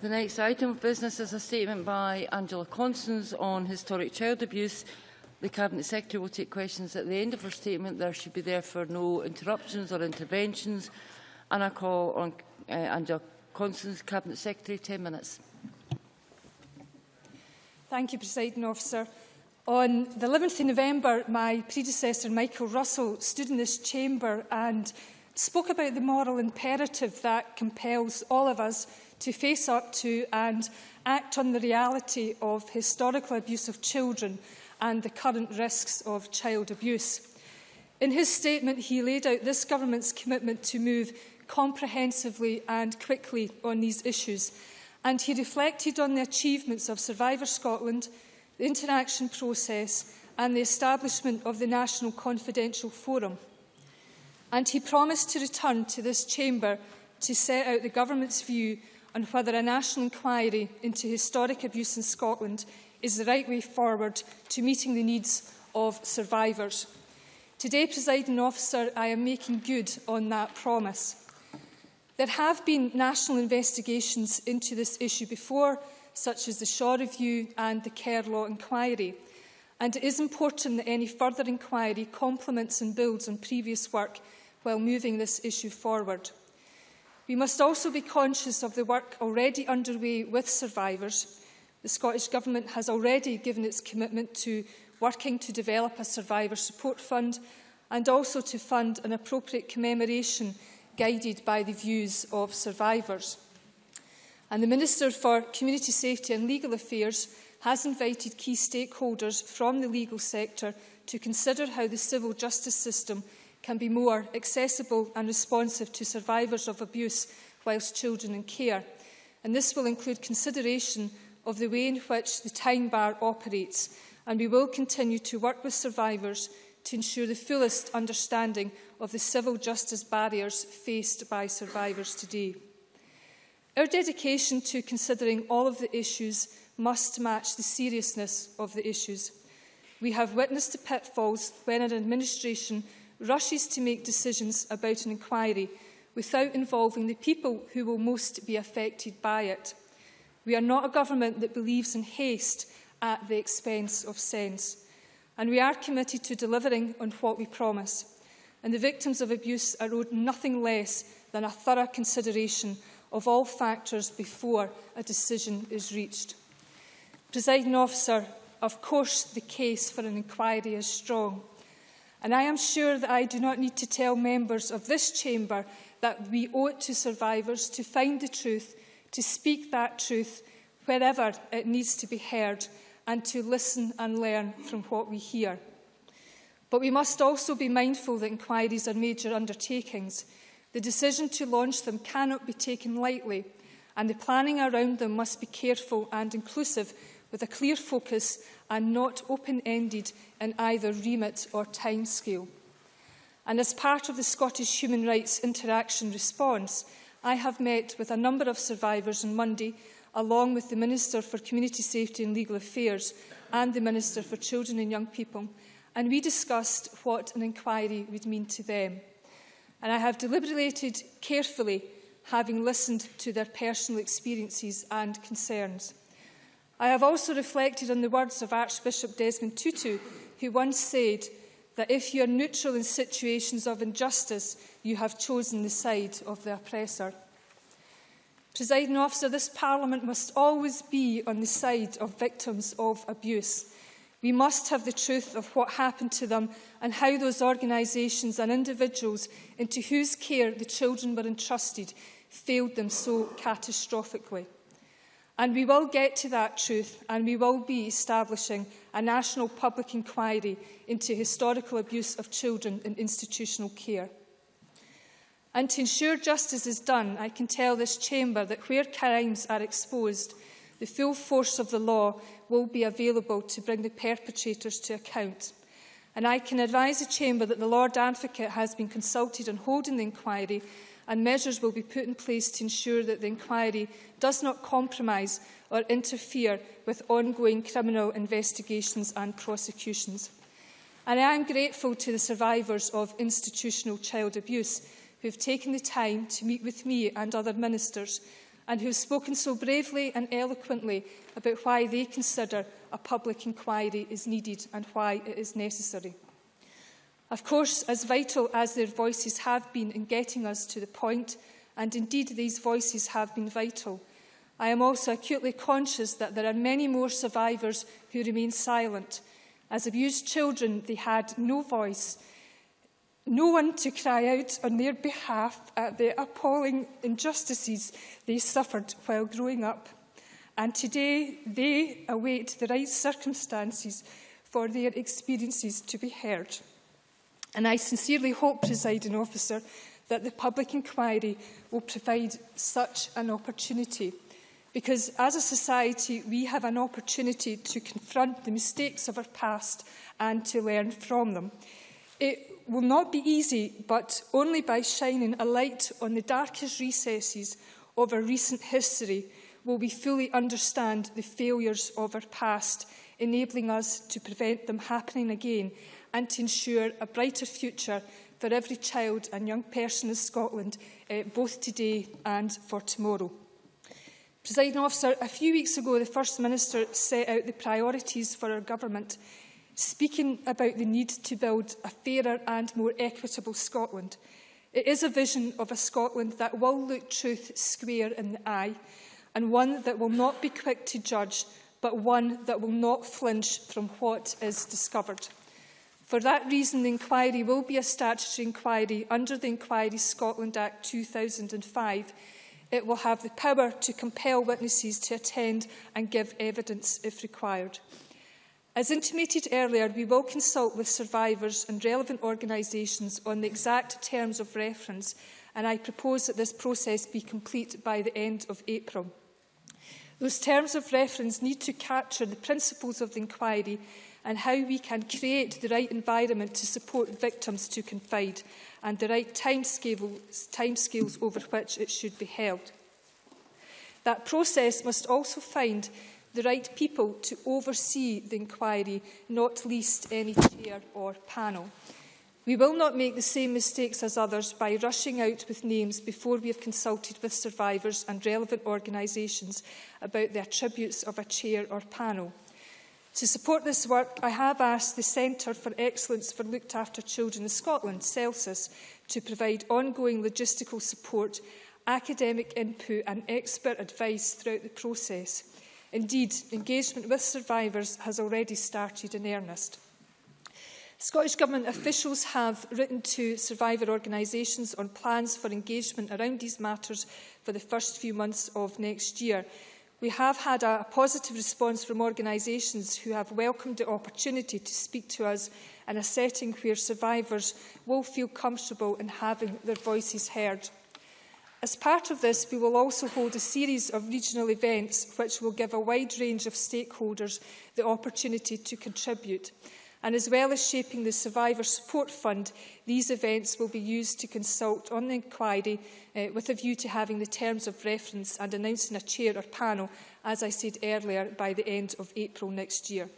The next item of business is a statement by Angela Constance on historic child abuse. The Cabinet Secretary will take questions at the end of her statement. There should be therefore no interruptions or interventions. And I call on uh, Angela Constance, Cabinet Secretary, 10 minutes. Thank you, Presiding Officer. On the 11th of November, my predecessor, Michael Russell, stood in this chamber and spoke about the moral imperative that compels all of us to face up to and act on the reality of historical abuse of children and the current risks of child abuse. In his statement, he laid out this government's commitment to move comprehensively and quickly on these issues, and he reflected on the achievements of Survivor Scotland, the interaction process and the establishment of the National Confidential Forum. And he promised to return to this chamber to set out the government's view on whether a national inquiry into historic abuse in Scotland is the right way forward to meeting the needs of survivors. Today, presiding officer, I am making good on that promise. There have been national investigations into this issue before, such as the Shaw Review and the Kerr Law Inquiry. And it is important that any further inquiry complements and builds on previous work while moving this issue forward. We must also be conscious of the work already underway with survivors. The Scottish Government has already given its commitment to working to develop a survivor support fund and also to fund an appropriate commemoration guided by the views of survivors. And the Minister for Community Safety and Legal Affairs has invited key stakeholders from the legal sector to consider how the civil justice system can be more accessible and responsive to survivors of abuse whilst children in care. And this will include consideration of the way in which the time bar operates. And we will continue to work with survivors to ensure the fullest understanding of the civil justice barriers faced by survivors today. Our dedication to considering all of the issues must match the seriousness of the issues. We have witnessed the pitfalls when an administration rushes to make decisions about an inquiry without involving the people who will most be affected by it. We are not a government that believes in haste at the expense of sense. And we are committed to delivering on what we promise. And the victims of abuse are owed nothing less than a thorough consideration of all factors before a decision is reached. Presiding officer, of course the case for an inquiry is strong. And I am sure that I do not need to tell members of this chamber that we owe it to survivors to find the truth, to speak that truth wherever it needs to be heard, and to listen and learn from what we hear. But we must also be mindful that inquiries are major undertakings. The decision to launch them cannot be taken lightly, and the planning around them must be careful and inclusive, with a clear focus and not open-ended in either remit or timescale. And as part of the Scottish Human Rights Interaction response, I have met with a number of survivors on Monday, along with the Minister for Community Safety and Legal Affairs and the Minister for Children and Young People, and we discussed what an inquiry would mean to them. And I have deliberated carefully, having listened to their personal experiences and concerns. I have also reflected on the words of Archbishop Desmond Tutu, who once said that if you are neutral in situations of injustice, you have chosen the side of the oppressor. Presiding officer, this Parliament must always be on the side of victims of abuse. We must have the truth of what happened to them and how those organisations and individuals into whose care the children were entrusted failed them so catastrophically. And we will get to that truth and we will be establishing a national public inquiry into historical abuse of children in institutional care. And to ensure justice is done, I can tell this chamber that where crimes are exposed, the full force of the law will be available to bring the perpetrators to account. And I can advise the chamber that the Lord Advocate has been consulted on holding the inquiry and measures will be put in place to ensure that the inquiry does not compromise or interfere with ongoing criminal investigations and prosecutions. And I am grateful to the survivors of institutional child abuse who have taken the time to meet with me and other ministers and who have spoken so bravely and eloquently about why they consider a public inquiry is needed and why it is necessary. Of course, as vital as their voices have been in getting us to the point, and indeed these voices have been vital, I am also acutely conscious that there are many more survivors who remain silent. As abused children, they had no voice, no one to cry out on their behalf at the appalling injustices they suffered while growing up. And today, they await the right circumstances for their experiences to be heard. And I sincerely hope, presiding officer, that the public inquiry will provide such an opportunity. Because as a society, we have an opportunity to confront the mistakes of our past and to learn from them. It will not be easy, but only by shining a light on the darkest recesses of our recent history will we fully understand the failures of our past, enabling us to prevent them happening again and to ensure a brighter future for every child and young person in Scotland, uh, both today and for tomorrow. Presiding officer, a few weeks ago, the First Minister set out the priorities for our government, speaking about the need to build a fairer and more equitable Scotland. It is a vision of a Scotland that will look truth square in the eye, and one that will not be quick to judge, but one that will not flinch from what is discovered. For that reason, the inquiry will be a statutory inquiry under the Inquiry Scotland Act 2005. It will have the power to compel witnesses to attend and give evidence if required. As intimated earlier, we will consult with survivors and relevant organisations on the exact terms of reference, and I propose that this process be complete by the end of April. Those terms of reference need to capture the principles of the inquiry and how we can create the right environment to support victims to confide and the right timescales, timescales over which it should be held. That process must also find the right people to oversee the inquiry, not least any chair or panel. We will not make the same mistakes as others by rushing out with names before we have consulted with survivors and relevant organisations about the attributes of a chair or panel. To support this work, I have asked the Centre for Excellence for Looked After Children in Scotland, CELSIS, to provide ongoing logistical support, academic input and expert advice throughout the process. Indeed, engagement with survivors has already started in earnest. Scottish Government officials have written to survivor organisations on plans for engagement around these matters for the first few months of next year. We have had a, positive response from organisations who have welcomed the opportunity to speak to us in a setting where survivors will feel comfortable in having their voices heard. As part of this, we will also hold a series of regional events which will give a wide range of stakeholders the opportunity to contribute. And as well as shaping the Survivor Support Fund, these events will be used to consult on the inquiry uh, with a view to having the terms of reference and announcing a chair or panel, as I said earlier, by the end of April next year.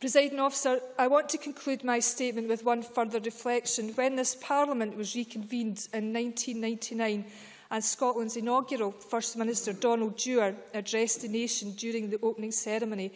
Presiding officer, I want to conclude my statement with one further reflection. When this Parliament was reconvened in 1999 and Scotland's inaugural First Minister Donald Dewar addressed the nation during the opening ceremony,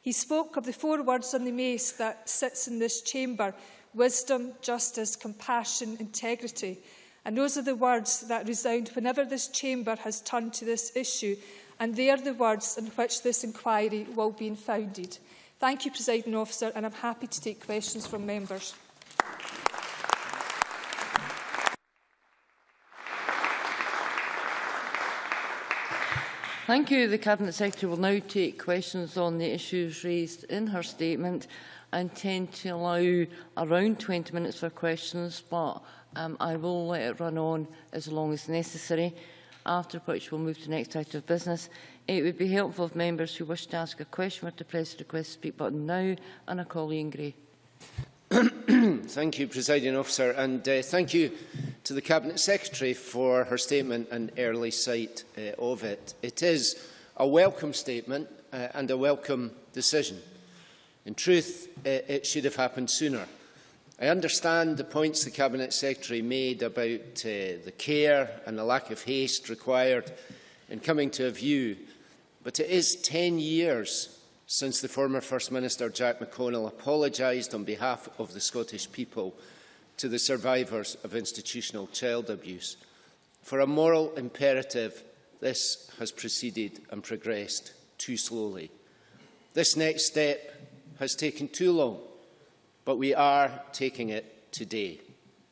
He spoke of the four words on the mace that sits in this chamber, wisdom, justice, compassion, integrity. And those are the words that resound whenever this chamber has turned to this issue, and they are the words on which this inquiry will be founded. Thank you, Presiding Officer, and I'm happy to take questions from members. Thank you. The Cabinet Secretary will now take questions on the issues raised in her statement. I intend to allow around 20 minutes for questions, but um, I will let it run on as long as necessary, after which we'll move to the next item of business. It would be helpful if members who wish to ask a question were to press the request speak button now, and I call Ian Gray. thank you, Presiding Officer, and uh, thank you to the Cabinet Secretary for her statement and early sight uh, of it. It is a welcome statement uh, and a welcome decision. In truth, it, uh, it should have happened sooner. I understand the points the Cabinet Secretary made about uh, the care and the lack of haste required in coming to a view, but it is 10 years since the former First Minister Jack McConnell apologised on behalf of the Scottish people to the survivors of institutional child abuse. For a moral imperative, this has proceeded and progressed too slowly. This next step has taken too long, but we are taking it today.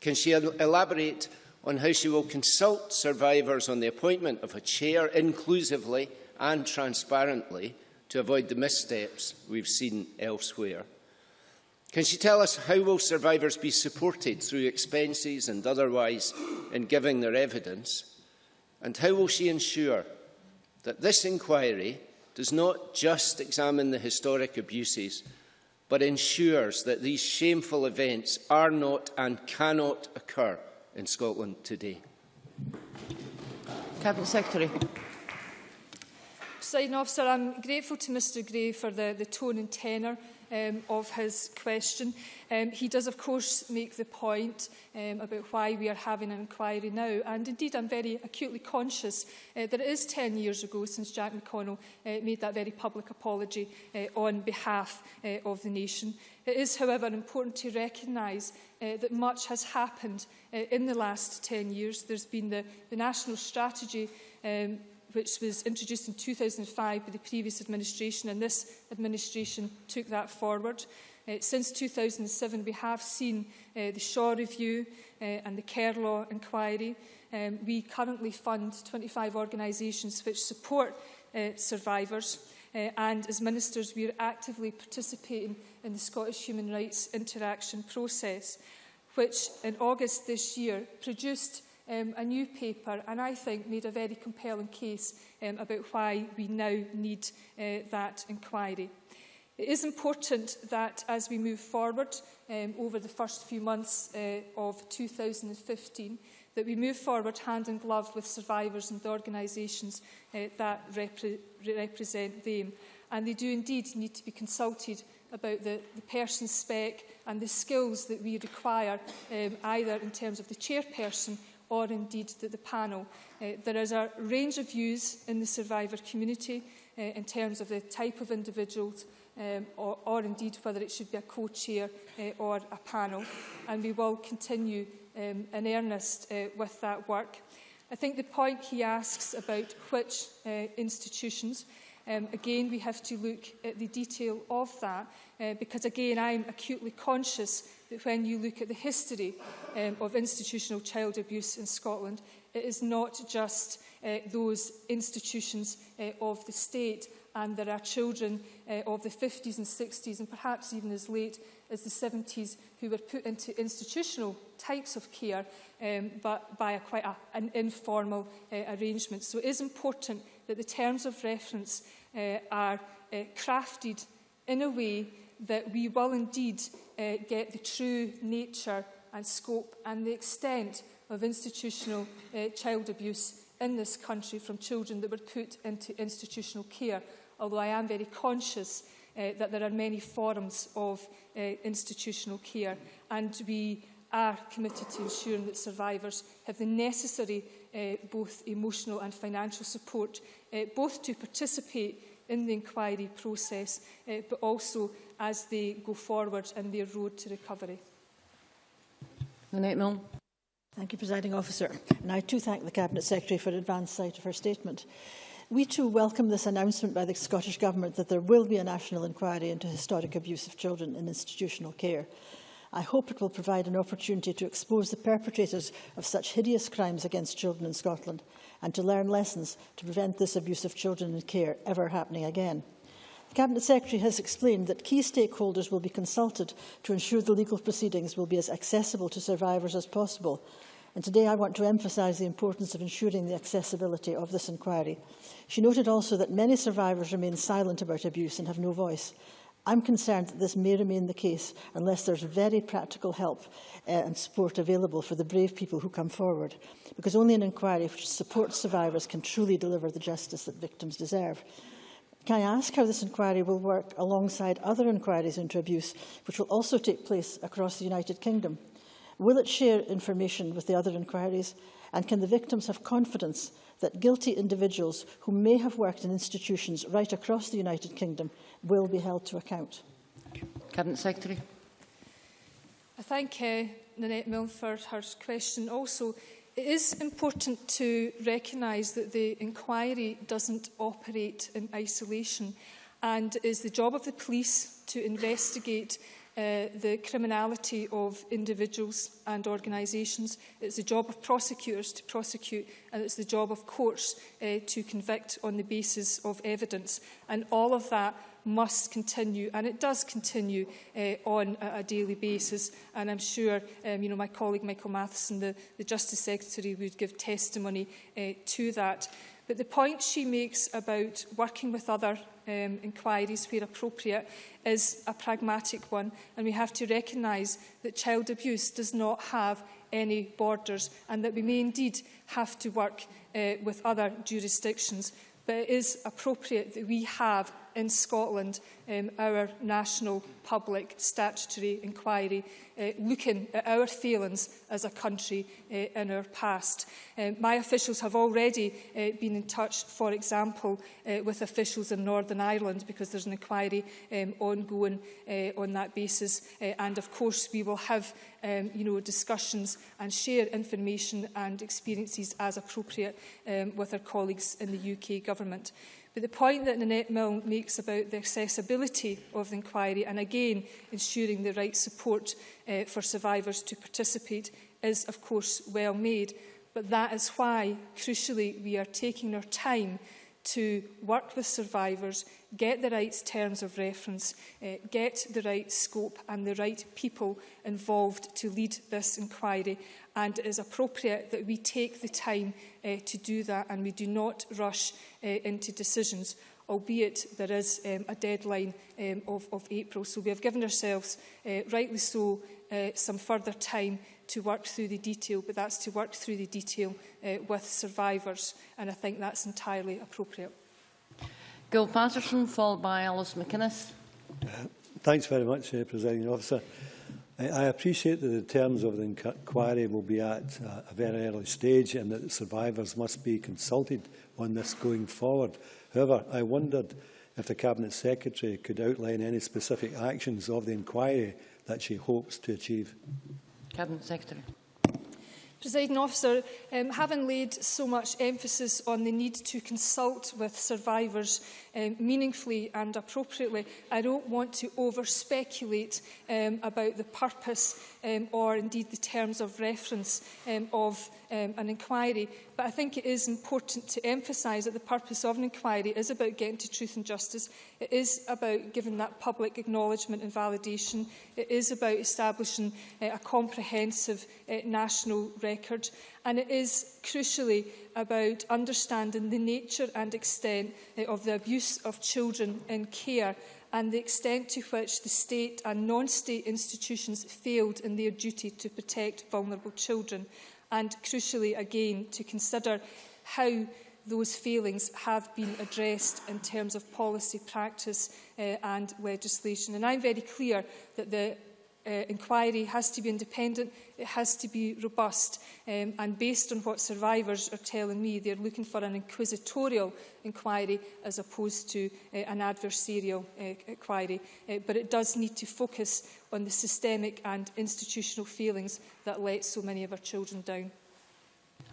Can she elaborate on how she will consult survivors on the appointment of a chair inclusively and transparently to avoid the missteps we've seen elsewhere? Can she tell us how will survivors be supported through expenses and otherwise in giving their evidence? And how will she ensure that this inquiry does not just examine the historic abuses, but ensures that these shameful events are not and cannot occur in Scotland today? Cabinet Secretary. Presiding officer, I'm grateful to Mr Gray for the, the tone and tenor um, of his question. Um, he does, of course, make the point um, about why we are having an inquiry now. And indeed, I'm very acutely conscious uh, that it is 10 years ago since Jack McConnell uh, made that very public apology uh, on behalf uh, of the nation. It is, however, important to recognise uh, that much has happened uh, in the last 10 years. There's been the, the national strategy um, which was introduced in 2005 by the previous administration, and this administration took that forward. Uh, since 2007, we have seen uh, the Shaw Review uh, and the Care Law Inquiry. Um, we currently fund 25 organisations which support uh, survivors. Uh, and as ministers, we are actively participating in the Scottish human rights interaction process, which in August this year produced um, a new paper and I think made a very compelling case um, about why we now need uh, that inquiry. It is important that as we move forward um, over the first few months uh, of 2015 that we move forward hand in glove with survivors and the organisations uh, that repre represent them. And they do indeed need to be consulted about the, the person's spec and the skills that we require um, either in terms of the chairperson or indeed the, the panel. Uh, there is a range of views in the survivor community uh, in terms of the type of individuals um, or, or indeed whether it should be a co-chair uh, or a panel. And we will continue um, in earnest uh, with that work. I think the point he asks about which uh, institutions Um, again, we have to look at the detail of that uh, because, again, I'm acutely conscious that when you look at the history um, of institutional child abuse in Scotland, it is not just uh, those institutions uh, of the state and there are children uh, of the 50s and 60s and perhaps even as late as the 70s who were put into institutional types of care um, but by a quite a, an informal uh, arrangement. So it is important that the terms of reference uh, are uh, crafted in a way that we will indeed uh, get the true nature and scope and the extent of institutional uh, child abuse in this country from children that were put into institutional care, although I am very conscious uh, that there are many forms of uh, institutional care and we are committed to ensuring that survivors have the necessary uh, both emotional and financial support, uh, both to participate in the inquiry process, uh, but also as they go forward in their road to recovery. Annette Milne. Thank you, Presiding Officer. And I too thank the Cabinet Secretary for advance sight of her statement. We too welcome this announcement by the Scottish Government that there will be a national inquiry into historic abuse of children in institutional care. I hope it will provide an opportunity to expose the perpetrators of such hideous crimes against children in Scotland and to learn lessons to prevent this abuse of children in care ever happening again. The Cabinet Secretary has explained that key stakeholders will be consulted to ensure the legal proceedings will be as accessible to survivors as possible. And today I want to emphasise the importance of ensuring the accessibility of this inquiry. She noted also that many survivors remain silent about abuse and have no voice. I'm concerned that this may remain the case unless there's very practical help uh, and support available for the brave people who come forward, because only an inquiry which supports survivors can truly deliver the justice that victims deserve. Can I ask how this inquiry will work alongside other inquiries into abuse, which will also take place across the United Kingdom? Will it share information with the other inquiries? And can the victims have confidence that guilty individuals who may have worked in institutions right across the United Kingdom will be held to account. Cabinet Secretary. I thank uh, Nanette Milne for her question. Also, it is important to recognise that the inquiry doesn't operate in isolation and it is the job of the police to investigate Uh, the criminality of individuals and organisations. It's the job of prosecutors to prosecute and it's the job of courts uh, to convict on the basis of evidence. And all of that must continue, and it does continue uh, on a, a daily basis. And I'm sure um, you know, my colleague Michael Matheson, the, the Justice Secretary, would give testimony uh, to that. But the point she makes about working with other um, inquiries where appropriate is a pragmatic one and we have to recognise that child abuse does not have any borders and that we may indeed have to work uh, with other jurisdictions but it is appropriate that we have in Scotland, um, our national public statutory inquiry, uh, looking at our failings as a country uh, in our past. Um, my officials have already uh, been in touch, for example, uh, with officials in Northern Ireland, because there's an inquiry um, ongoing uh, on that basis. Uh, and of course, we will have um, you know, discussions and share information and experiences as appropriate um, with our colleagues in the UK government. But the point that Nanette Milne makes about the accessibility of the inquiry and again ensuring the right support uh, for survivors to participate is of course well made. But that is why, crucially, we are taking our time to work with survivors, get the right terms of reference, uh, get the right scope and the right people involved to lead this inquiry. And it is appropriate that we take the time uh, to do that and we do not rush uh, into decisions albeit there is um, a deadline um, of, of April. So we have given ourselves, uh, rightly so, uh, some further time to work through the detail, but that's to work through the detail uh, with survivors, and I think that's entirely appropriate. Gil Patterson, followed by Alice McInnes. Uh, thanks very much, uh, Presiding Officer. I, I appreciate that the terms of the inquiry will be at uh, a very early stage and that the survivors must be consulted on this going forward. However, I wondered if the Cabinet Secretary could outline any specific actions of the inquiry that she hopes to achieve. Cabinet Secretary. Presiding officer, um, having laid so much emphasis on the need to consult with survivors um, meaningfully and appropriately. I don't want to over-speculate um, about the purpose um, or indeed the terms of reference um, of um, an inquiry. But I think it is important to emphasise that the purpose of an inquiry is about getting to truth and justice. It is about giving that public acknowledgement and validation. It is about establishing uh, a comprehensive uh, national record. And it is, crucially, about understanding the nature and extent eh, of the abuse of children in care and the extent to which the state and non-state institutions failed in their duty to protect vulnerable children and, crucially again, to consider how those failings have been addressed in terms of policy practice uh, and legislation. And I'm very clear that the uh, inquiry has to be independent, it has to be robust. Um, and based on what survivors are telling me, they're looking for an inquisitorial inquiry as opposed to uh, an adversarial uh, inquiry. Uh, but it does need to focus on the systemic and institutional failings that let so many of our children down.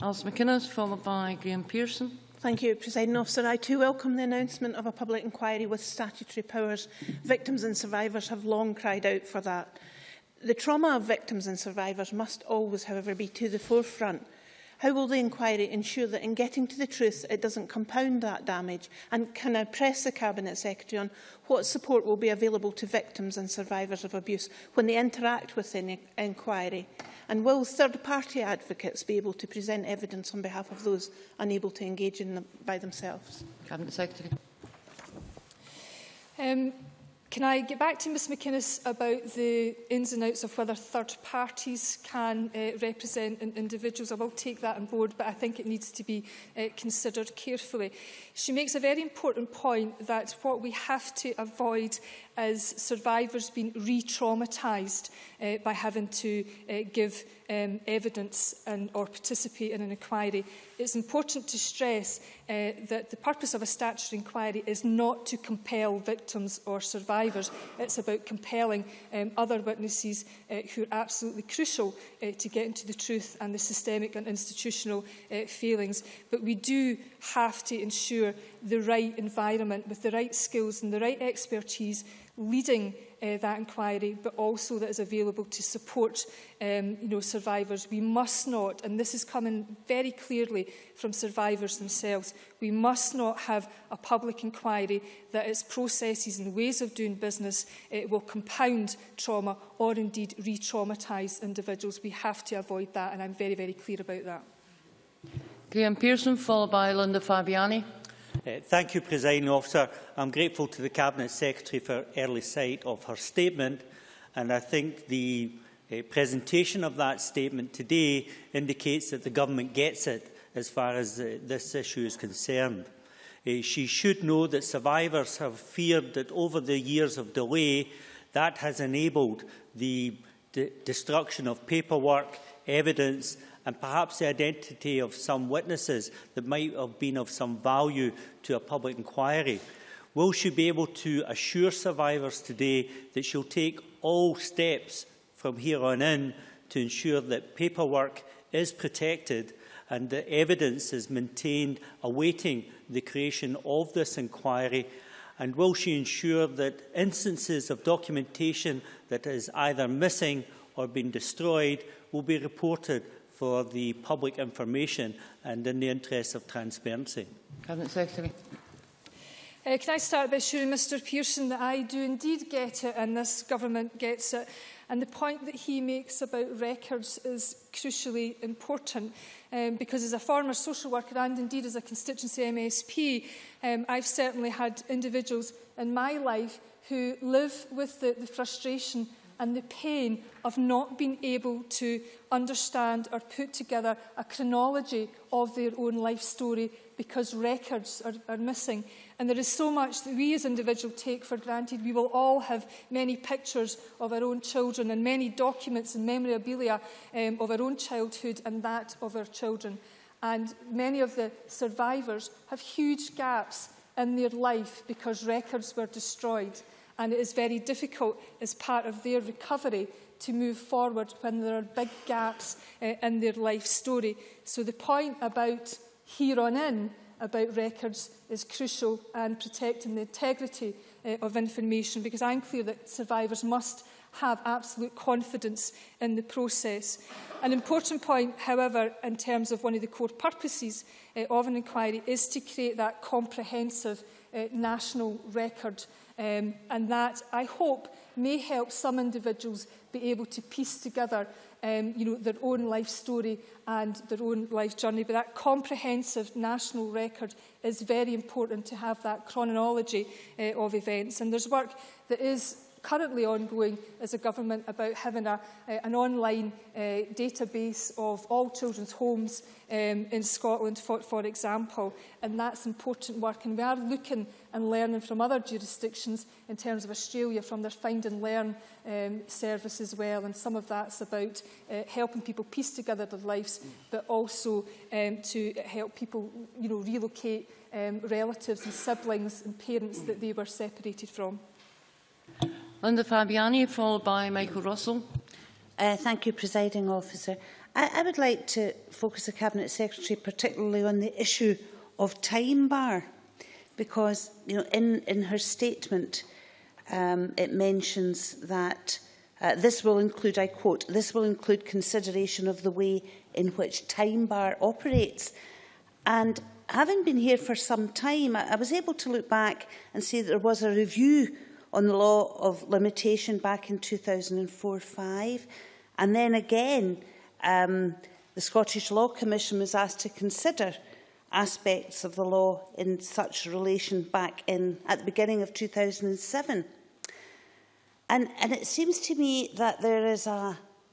Alice McInnes, followed by Graham Pearson. Thank you, President Officer. I too welcome the announcement of a public inquiry with statutory powers. Victims and survivors have long cried out for that. The trauma of victims and survivors must always, however, be to the forefront. How will the inquiry ensure that in getting to the truth it doesn't compound that damage? And can I press the Cabinet Secretary on what support will be available to victims and survivors of abuse when they interact with the inquiry? And will third-party advocates be able to present evidence on behalf of those unable to engage in them by themselves? Cabinet Secretary. Um, Can I get back to Ms McInnes about the ins and outs of whether third parties can uh, represent in individuals? I will take that on board, but I think it needs to be uh, considered carefully. She makes a very important point that what we have to avoid as survivors being re-traumatised uh, by having to uh, give um, evidence and, or participate in an inquiry. It's important to stress uh, that the purpose of a statutory inquiry is not to compel victims or survivors. It's about compelling um, other witnesses uh, who are absolutely crucial uh, to get into the truth and the systemic and institutional uh, failings. But we do have to ensure the right environment with the right skills and the right expertise leading uh, that inquiry, but also that is available to support um, you know, survivors. We must not, and this is coming very clearly from survivors themselves, we must not have a public inquiry that its processes and ways of doing business uh, will compound trauma or indeed re-traumatise individuals. We have to avoid that, and I'm very, very clear about that. Graham Pearson, followed by Linda Fabiani thank you, Presiding Officer. I'm grateful to the Cabinet Secretary for early sight of her statement, and I think the uh, presentation of that statement today indicates that the Government gets it as far as uh, this issue is concerned. Uh, she should know that survivors have feared that over the years of delay, that has enabled the destruction of paperwork, evidence and perhaps the identity of some witnesses that might have been of some value to a public inquiry. Will she be able to assure survivors today that she'll take all steps from here on in to ensure that paperwork is protected and that evidence is maintained awaiting the creation of this inquiry? And will she ensure that instances of documentation that is either missing or been destroyed will be reported for the public information and in the interest of transparency. Cabinet Secretary. Uh, can I start by assuring Mr Pearson that I do indeed get it and this government gets it. And the point that he makes about records is crucially important um, because as a former social worker and indeed as a constituency MSP, um, I've certainly had individuals in my life who live with the, the frustration and the pain of not being able to understand or put together a chronology of their own life story because records are, are missing. And there is so much that we as individuals take for granted. We will all have many pictures of our own children and many documents and memorabilia um, of our own childhood and that of our children. And many of the survivors have huge gaps in their life because records were destroyed. and it is very difficult as part of their recovery to move forward when there are big gaps uh, in their life story. So the point about here on in about records is crucial and protecting the integrity uh, of information because I'm clear that survivors must have absolute confidence in the process. An important point, however, in terms of one of the core purposes uh, of an inquiry is to create that comprehensive uh, national record Um, and that, I hope, may help some individuals be able to piece together um, you know, their own life story and their own life journey. But that comprehensive national record is very important to have that chronology uh, of events. And there's work that is currently ongoing as a government about having a, uh, an online uh, database of all children's homes um, in Scotland, for, for example. And that's important work. And we are looking and learning from other jurisdictions in terms of Australia from their find and learn um, service as well. And some of that's about uh, helping people piece together their lives, but also um, to help people you know, relocate um, relatives and siblings and parents that they were separated from. Linda Fabiani, followed by Michael Russell. Uh, thank you, Presiding Officer. I, I would like to focus the Cabinet Secretary particularly on the issue of time bar, because you know, in, in her statement, um, it mentions that uh, this will include, I quote, this will include consideration of the way in which time bar operates. And having been here for some time, I, I was able to look back and see that there was a review on the law of limitation back in 2004-5. And then again, um, the Scottish Law Commission was asked to consider aspects of the law in such relation back in at the beginning of 2007. And, and it seems to me that there is a,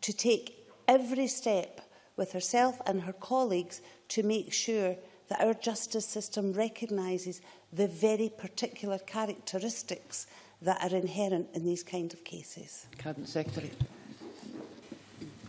to take every step with herself and her colleagues to make sure that our justice system recognises the very particular characteristics that are inherent in these kind of cases. Cabinet Secretary.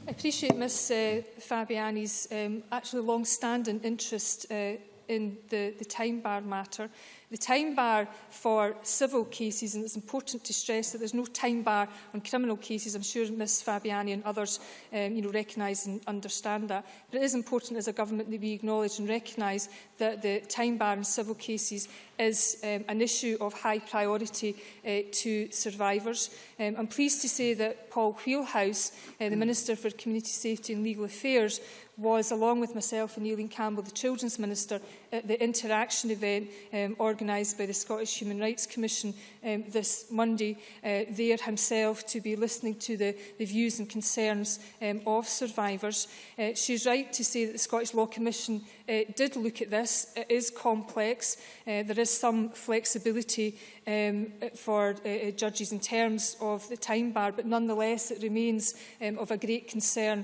I appreciate Ms uh, Fabiani's um, actually long-standing interest uh, in the, the time bar matter the time bar for civil cases, and it's important to stress that there's no time bar on criminal cases. I'm sure Ms Fabiani and others um, you know, recognise and understand that. But it is important as a government that we acknowledge and recognise that the time bar in civil cases is um, an issue of high priority uh, to survivors. Um, I'm pleased to say that Paul Wheelhouse, uh, the hmm. Minister for Community Safety and Legal Affairs, was, along with myself and Eileen Campbell, the Children's Minister, at the interaction event um, organised by the Scottish Human Rights Commission um, this Monday, uh, there himself to be listening to the, the views and concerns um, of survivors. Uh, she's right to say that the Scottish Law Commission uh, did look at this. It is complex. Uh, there is some flexibility um, for for uh, uh, judges in terms of the time bar, but nonetheless it remains um, of a great concern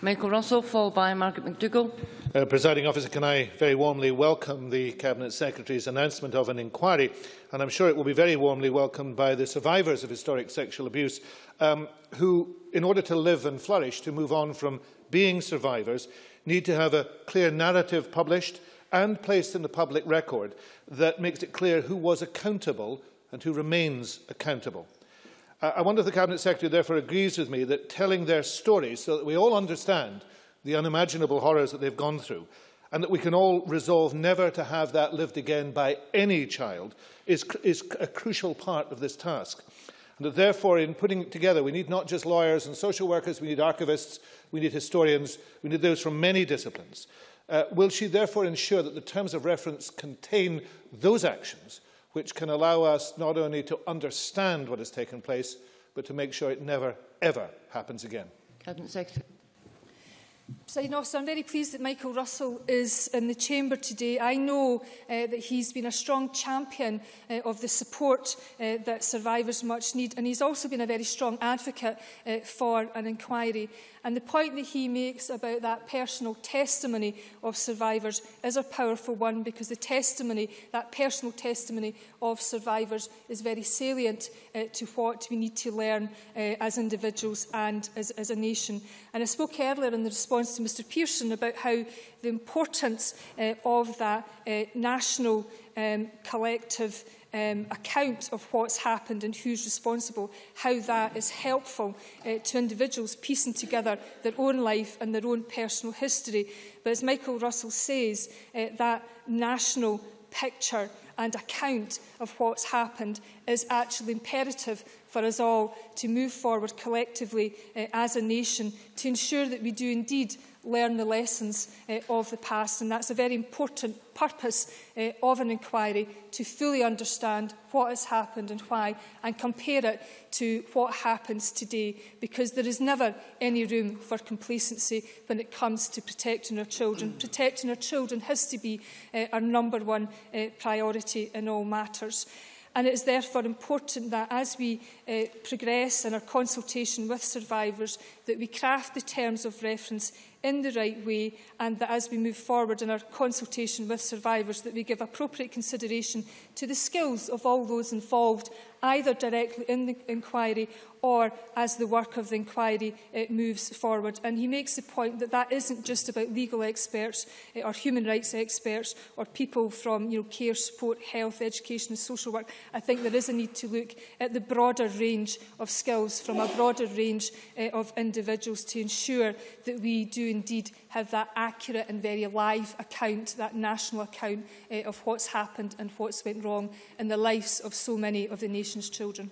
Michael Russell, followed by Margaret McDougall. Uh, Presiding officer, can I very warmly welcome the Cabinet Secretary's announcement of an inquiry, and I'm sure it will be very warmly welcomed by the survivors of historic sexual abuse, um, who, in order to live and flourish, to move on from being survivors, need to have a clear narrative published and placed in the public record that makes it clear who was accountable and who remains accountable. I wonder if the Cabinet Secretary therefore agrees with me that telling their stories so that we all understand the unimaginable horrors that they've gone through and that we can all resolve never to have that lived again by any child is, is a crucial part of this task. And that therefore, in putting it together, we need not just lawyers and social workers, we need archivists, we need historians, we need those from many disciplines. Uh, will she therefore ensure that the terms of reference contain those actions which can allow us not only to understand what has taken place, but to make sure it never, ever happens again. Cabinet Secretary. President Officer, I'm very pleased that Michael Russell is in the Chamber today. I know uh, that he's been a strong champion uh, of the support uh, that survivors much need, and he's also been a very strong advocate uh, for an inquiry. And the point that he makes about that personal testimony of survivors is a powerful one because the testimony, that personal testimony of survivors is very salient uh, to what we need to learn uh, as individuals and as, as a nation. And I spoke earlier in the response to Mr Pearson about how the importance uh, of that uh, national um, collective um, account of what's happened and who's responsible, how that is helpful uh, to individuals piecing together their own life and their own personal history. But as Michael Russell says, uh, that national picture and account of what's happened is actually imperative for us all to move forward collectively uh, as a nation to ensure that we do indeed learn the lessons uh, of the past. And that's a very important purpose uh, of an inquiry, to fully understand what has happened and why, and compare it to what happens today, because there is never any room for complacency when it comes to protecting our children. protecting our children has to be uh, our number one uh, priority in all matters. And it is therefore important that as we uh, progress in our consultation with survivors, that we craft the terms of reference in the right way and that as we move forward in our consultation with survivors that we give appropriate consideration to the skills of all those involved either directly in the inquiry or as the work of the inquiry uh, moves forward. And he makes the point that that isn't just about legal experts uh, or human rights experts or people from you know, care, support, health, education and social work. I think there is a need to look at the broader range of skills from a broader range uh, of individuals to ensure that we do indeed have that accurate and very live account, that national account uh, of what's happened and what's went wrong in the lives of so many of the nation's population's children.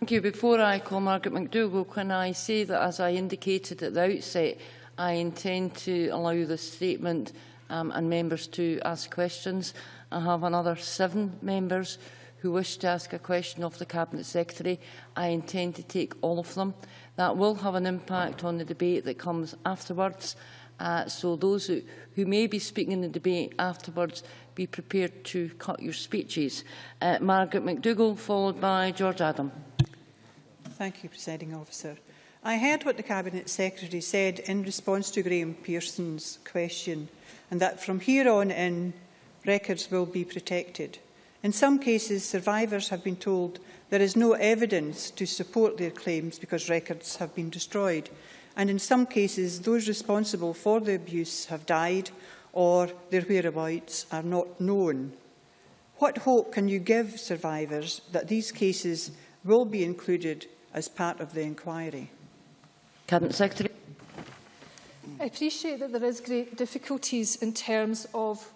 Thank you. Before I call Margaret McDougall, can I say that, as I indicated at the outset, I intend to allow the statement um, and members to ask questions. I have another seven members who wish to ask a question of the Cabinet Secretary. I intend to take all of them. That will have an impact on the debate that comes afterwards. Uh, so those who, who may be speaking in the debate afterwards, be prepared to cut your speeches. Uh, Margaret McDougall, followed by George Adam. Thank you, Presiding Officer. I heard what the Cabinet Secretary said in response to Graham Pearson's question, and that from here on in, records will be protected. In some cases, survivors have been told there is no evidence to support their claims because records have been destroyed and in some cases those responsible for the abuse have died or their whereabouts are not known. What hope can you give survivors that these cases will be included as part of the inquiry? Cabinet Secretary. I appreciate that there is great difficulties in terms of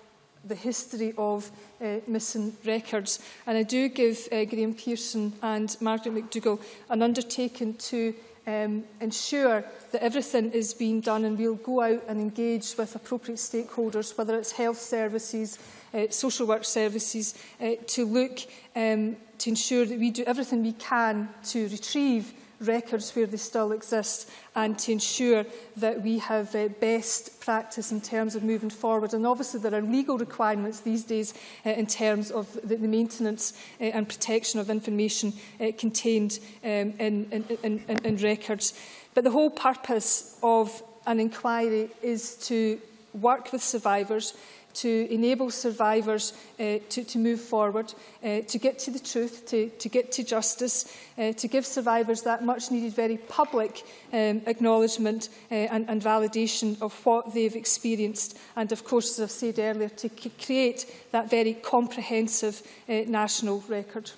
the history of uh, missing records. And I do give uh, Graham Pearson and Margaret McDougall an undertaking to um, ensure that everything is being done and we'll go out and engage with appropriate stakeholders, whether it's health services, uh, social work services, uh, to look um, to ensure that we do everything we can to retrieve records where they still exist and to ensure that we have uh, best practice in terms of moving forward. And obviously there are legal requirements these days uh, in terms of the, the maintenance uh, and protection of information uh, contained um, in, in, in, in records. But the whole purpose of an inquiry is to work with survivors, to enable survivors uh, to, to move forward, uh, to get to the truth, to, to get to justice, uh, to give survivors that much needed, very public um, acknowledgement uh, and, and validation of what they've experienced. And of course, as I've said earlier, to create that very comprehensive uh, national record.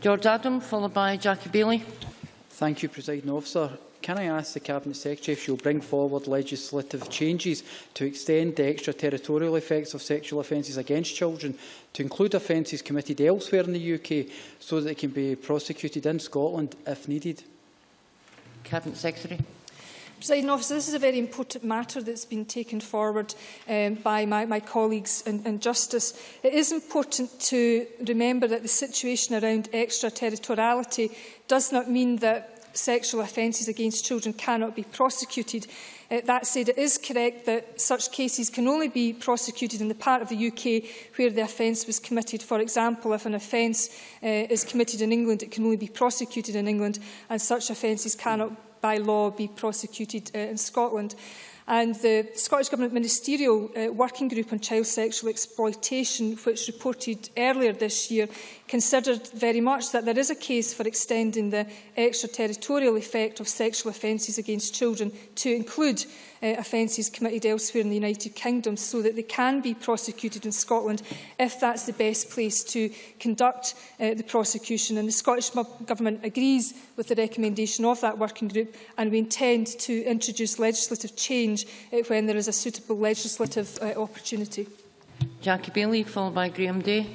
George Adam, followed by Jackie Bailey. Thank you, President Officer can I ask the Cabinet Secretary if she'll bring forward legislative changes to extend the extraterritorial effects of sexual offences against children to include offences committed elsewhere in the UK so that they can be prosecuted in Scotland if needed? Cabinet Secretary. Presiding officer, this is a very important matter that's been taken forward um, by my, my colleagues in, in Justice. It is important to remember that the situation around extraterritoriality does not mean that sexual offences against children cannot be prosecuted. Uh, that said, it is correct that such cases can only be prosecuted in the part of the UK where the offence was committed. For example, if an offence uh, is committed in England, it can only be prosecuted in England, and such offences cannot by law be prosecuted uh, in Scotland. And the Scottish Government Ministerial uh, Working Group on Child Sexual Exploitation, which reported earlier this year, considered very much that there is a case for extending the extraterritorial effect of sexual offences against children to include uh, offences committed elsewhere in the United Kingdom so that they can be prosecuted in Scotland if that's the best place to conduct uh, the prosecution. And the Scottish Government agrees with the recommendation of that working group and we intend to introduce legislative change change uh, when there is a suitable legislative uh, opportunity. Jackie Bailey, followed by Graham Day.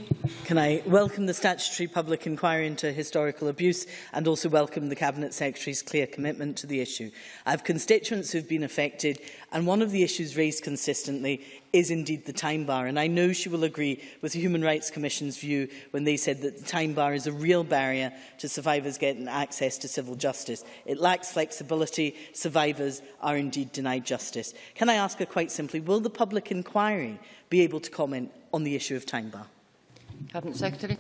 Can I welcome the statutory public inquiry into historical abuse and also welcome the Cabinet Secretary's clear commitment to the issue. I have constituents who have been affected and one of the issues raised consistently is indeed the time bar and I know she will agree with the Human Rights Commission's view when they said that the time bar is a real barrier to survivors getting access to civil justice. It lacks flexibility, survivors are indeed denied justice. Can I ask her quite simply, will the public inquiry be able to comment comment on the issue of time bar. Cabinet Secretary.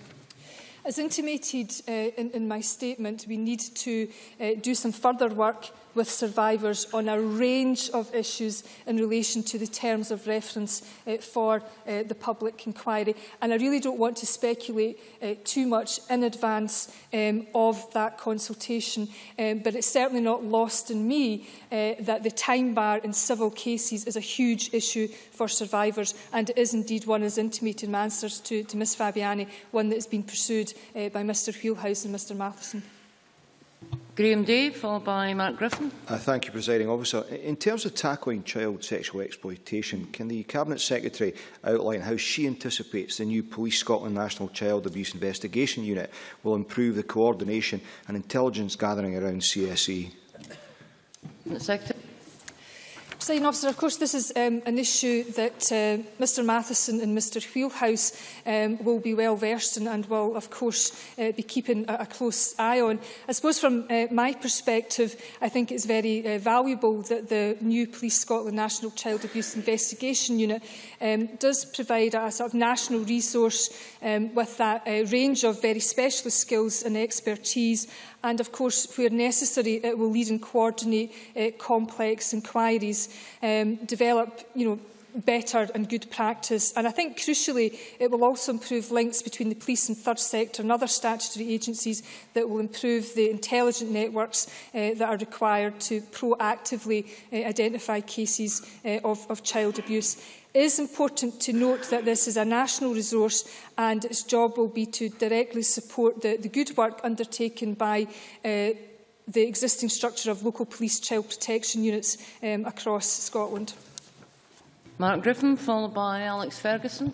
As intimated uh, in, in my statement, we need to uh, do some further work with survivors on a range of issues in relation to the terms of reference uh, for uh, the public inquiry. And I really don't want to speculate uh, too much in advance um, of that consultation, um, but it's certainly not lost on me uh, that the time bar in civil cases is a huge issue for survivors, and it is indeed one, as intimated in my answers to, to Ms Fabiani, one that has been pursued uh, by Mr Wheelhouse and Mr Matheson. Graham Day, followed by Mark Griffin. Uh, thank you, Presiding Officer. In terms of tackling child sexual exploitation, can the Cabinet Secretary outline how she anticipates the new Police Scotland National Child Abuse Investigation Unit will improve the coordination and intelligence gathering around CSE? Secretary. Presiding officer, of course, this is um, an issue that uh, Mr Matheson and Mr Wheelhouse um, will be well versed in and will, of course, uh, be keeping a, a close eye on. I suppose from uh, my perspective, I think it's very uh, valuable that the new Police Scotland National Child Abuse Investigation Unit um, does provide a, a sort of national resource um, with that uh, range of very specialist skills and expertise and of course where necessary it will lead and coordinate uh, complex inquiries um, develop you know, better and good practice. And I think, crucially, it will also improve links between the police and third sector and other statutory agencies that will improve the intelligent networks uh, that are required to proactively uh, identify cases uh, of, of child abuse. It is important to note that this is a national resource and its job will be to directly support the, the good work undertaken by uh, the existing structure of local police child protection units um, across Scotland. Mark Griffin, followed by Alex Ferguson.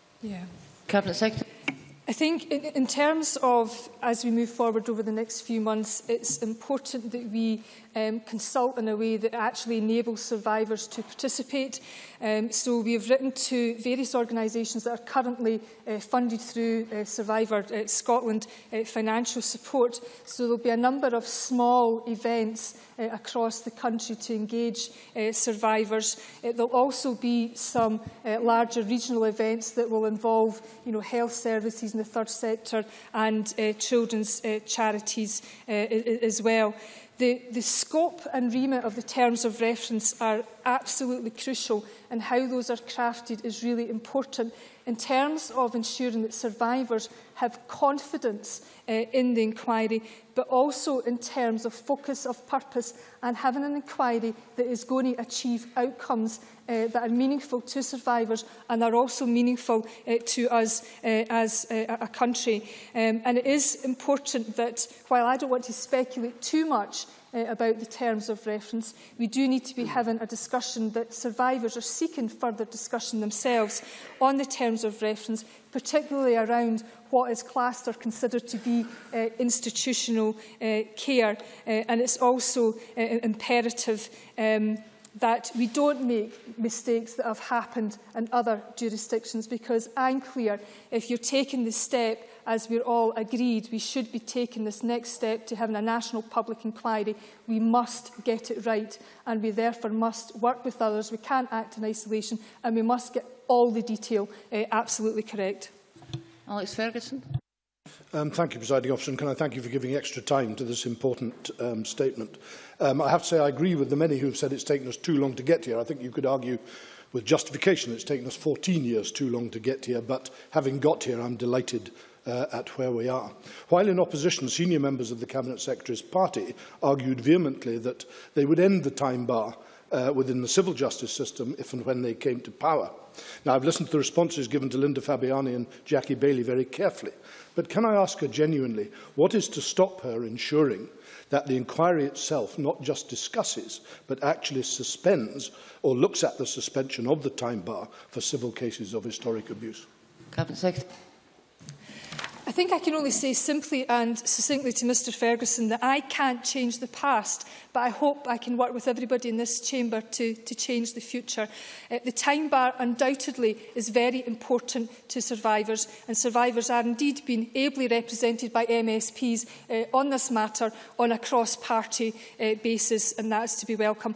Yeah. Cabinet Secretary. I think in, in, terms of, as we move forward over the next few months, it's important that we um, consult in a way that actually enables survivors to participate. Um, so we have written to various organisations that are currently uh, funded through uh, Survivor uh, Scotland uh, financial support. So there will be a number of small events uh, across the country to engage uh, survivors. there will also be some larger regional events that will involve you know, health services in the third sector and uh, children's uh, charities uh, as well. The, the scope and remit of the terms of reference are absolutely crucial and how those are crafted is really important in terms of ensuring that survivors have confidence uh, in the inquiry, but also in terms of focus of purpose and having an inquiry that is going to achieve outcomes uh, that are meaningful to survivors and are also meaningful uh, to us uh, as uh, a country. Um, and it is important that, while I don't want to speculate too much uh, about the terms of reference. We do need to be having a discussion that survivors are seeking further discussion themselves on the terms of reference, particularly around what is classed or considered to be uh, institutional uh, care. Uh, and it's also uh, imperative um, that we don't make mistakes that have happened in other jurisdictions because I'm clear if you're taking this step as we're all agreed we should be taking this next step to having a national public inquiry we must get it right and we therefore must work with others we can't act in isolation and we must get all the detail uh, absolutely correct Alex Ferguson Um, thank you, Presiding Officer, and can I thank you for giving extra time to this important um, statement. Um, I have to say I agree with the many who have said it's taken us too long to get here. I think you could argue with justification it's taken us 14 years too long to get here, but having got here, I'm delighted uh, at where we are. While in opposition, senior members of the Cabinet Secretary's party argued vehemently that they would end the time bar uh, within the civil justice system if and when they came to power. Now, I've listened to the responses given to Linda Fabiani and Jackie Bailey very carefully, but can I ask her genuinely, what is to stop her ensuring that the inquiry itself not just discusses, but actually suspends or looks at the suspension of the time bar for civil cases of historic abuse? Cabinet Secretary. I think I can only say simply and succinctly to Mr Ferguson that I can't change the past, but I hope I can work with everybody in this chamber to, to change the future. Uh, the time bar undoubtedly is very important to survivors, and survivors are indeed being ably represented by MSPs uh, on this matter on a cross-party uh, basis, and that is to be welcome.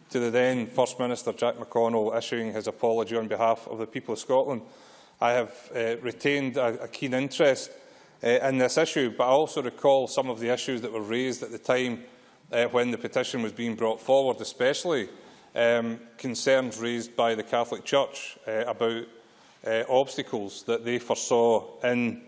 to the then First Minister Jack McConnell issuing his apology on behalf of the people of Scotland, I have uh, retained a, a keen interest uh, in this issue, but I also recall some of the issues that were raised at the time uh, when the petition was being brought forward, especially um, concerns raised by the Catholic Church uh, about uh, obstacles that they foresaw in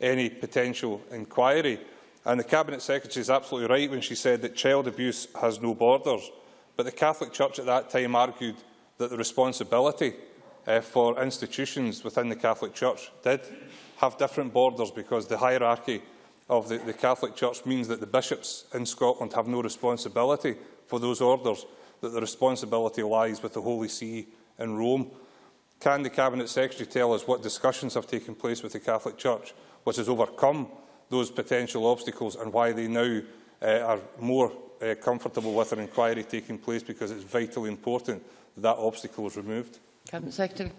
any potential inquiry. And the Cabinet Secretary is absolutely right when she said that child abuse has no borders. But the Catholic Church at that time argued that the responsibility uh, for institutions within the Catholic Church did have different borders because the hierarchy of the, the Catholic Church means that the bishops in Scotland have no responsibility for those orders, that the responsibility lies with the Holy See in Rome. Can the Cabinet Secretary tell us what discussions have taken place with the Catholic Church, what has overcome those potential obstacles and why they now uh, are more uh, comfortable with an inquiry taking place because it's vitally important that that obstacle is removed? Cabinet Secretary.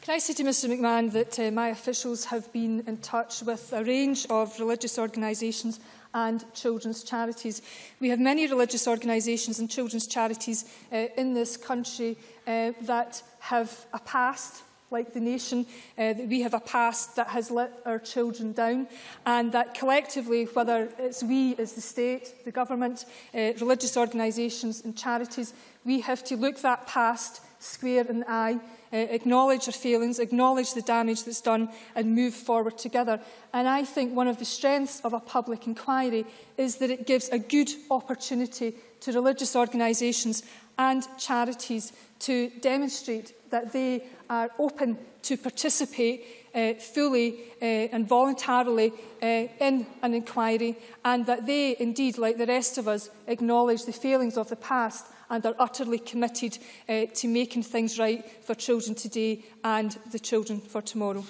Can I say to Mr McMahon that uh, my officials have been in touch with a range of religious organisations and children's charities. We have many religious organisations and children's charities uh, in this country uh, that have a past like the nation, uh, that we have a past that has let our children down and that collectively, whether it's we as the state, the government, uh, religious organisations and charities, we have to look that past square in the eye uh, acknowledge our failings, acknowledge the damage that's done and move forward together. And I think one of the strengths of a public inquiry is that it gives a good opportunity to religious organisations and charities to demonstrate that they are open to participate uh, fully uh, and voluntarily uh, in an inquiry and that they indeed, like the rest of us, acknowledge the failings of the past and are utterly committed uh, to making things right for children today and the children for tomorrow.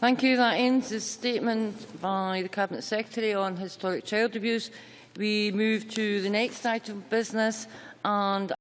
Thank you. That ends the statement by the Cabinet Secretary on historic child abuse. We move to the next item of business and